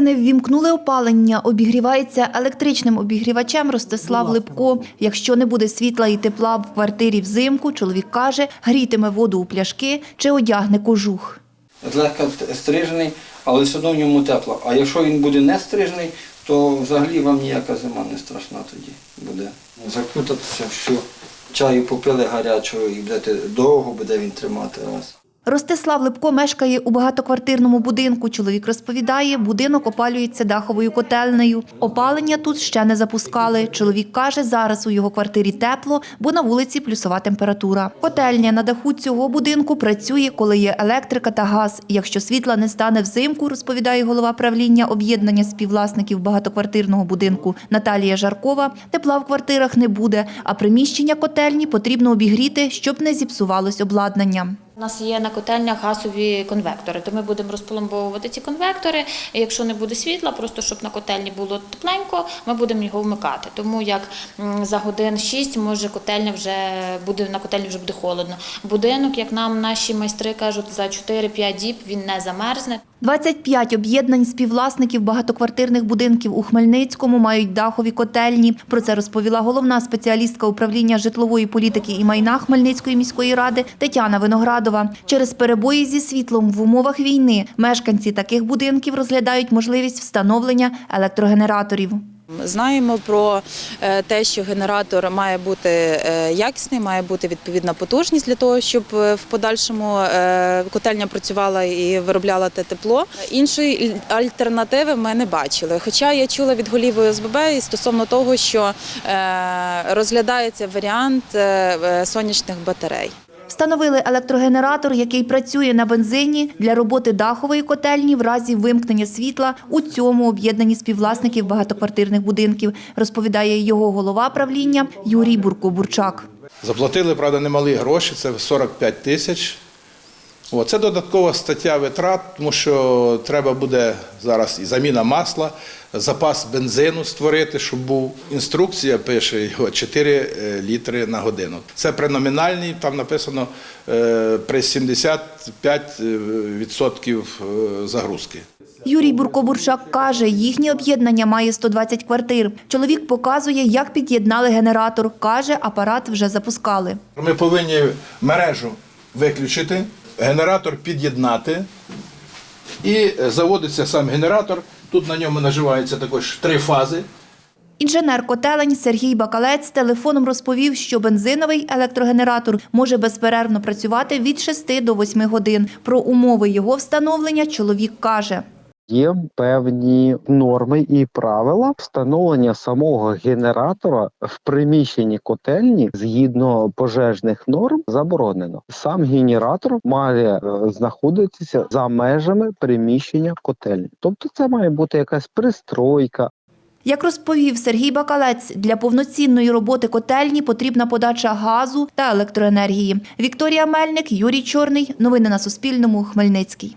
не ввімкнули опалення, обігрівається електричним обігрівачем Ростислав Липко. Якщо не буде світла і тепла в квартирі взимку, чоловік каже, грітиме воду у пляшки чи одягне кожух. злегка стрижений, але все одно в ньому тепло. А якщо він буде не стрижений, то взагалі вам ніяка зима не страшна тоді буде. Закутатися, що чаю попили гарячого і будете довго буде він тримати вас. Ростислав Липко мешкає у багатоквартирному будинку. Чоловік розповідає, будинок опалюється даховою котельнею. Опалення тут ще не запускали. Чоловік каже, зараз у його квартирі тепло, бо на вулиці плюсова температура. Котельня на даху цього будинку працює, коли є електрика та газ. Якщо світла не стане взимку, розповідає голова правління об'єднання співвласників багатоквартирного будинку Наталія Жаркова, тепла в квартирах не буде, а приміщення котельні потрібно обігріти, щоб не зіпсувалось обладнання. У нас є на котельнях газові конвектори, то ми будемо розпломбовувати ці конвектори. І якщо не буде світла, просто щоб на котельні було тепленько, ми будемо його вмикати. Тому як за годин 6 може котельня вже буде на котельні вже буде холодно. Будинок, як нам наші майстри кажуть, за 4-5 діб він не замерзне. 25 об'єднань співвласників багатоквартирних будинків у Хмельницькому мають дахові котельні. Про це розповіла головна спеціалістка управління житлової політики і майна Хмельницької міської ради Тетяна Виноградова. Через перебої зі світлом в умовах війни мешканці таких будинків розглядають можливість встановлення електрогенераторів. Знаємо про е, те, що генератор має бути е, якісний, має бути відповідна потужність для того, щоб е, в подальшому котельня працювала і виробляла те тепло. Іншої альтернативи ми не бачили. Хоча я чула від голів ОСББ стосовно того, що розглядається варіант сонячних батарей. Встановили електрогенератор, який працює на бензині для роботи дахової котельні в разі вимкнення світла у цьому об'єднанні співвласників багатоквартирних будинків, розповідає його голова правління Юрій Бурко-Бурчак. Заплатили, правда, немалі гроші, це 45 тисяч. О, Це додаткова стаття витрат, тому що треба буде зараз і заміна масла, запас бензину створити, щоб був. Інструкція пише його 4 е, літри на годину. Це при номінальній, там написано е, при 75% е, загрузки. Юрій Бурко-Бурчак каже, їхнє об'єднання має 120 квартир. Чоловік показує, як під'єднали генератор. Каже, апарат вже запускали. Ми повинні мережу виключити, генератор під'єднати і е, заводиться сам генератор. Тут на ньому наживаються також три фази. Інженер котелень Сергій Бакалець телефоном розповів, що бензиновий електрогенератор може безперервно працювати від 6 до 8 годин. Про умови його встановлення чоловік каже. Є певні норми і правила встановлення самого генератора в приміщенні котельні згідно пожежних норм заборонено. Сам генератор має е, знаходитися за межами приміщення котельні. Тобто, це має бути якась пристройка, Як розповів Сергій Бакалець, для повноцінної роботи котельні потрібна подача газу та електроенергії. Вікторія Мельник, Юрій Чорний. Новини на Суспільному. Хмельницький.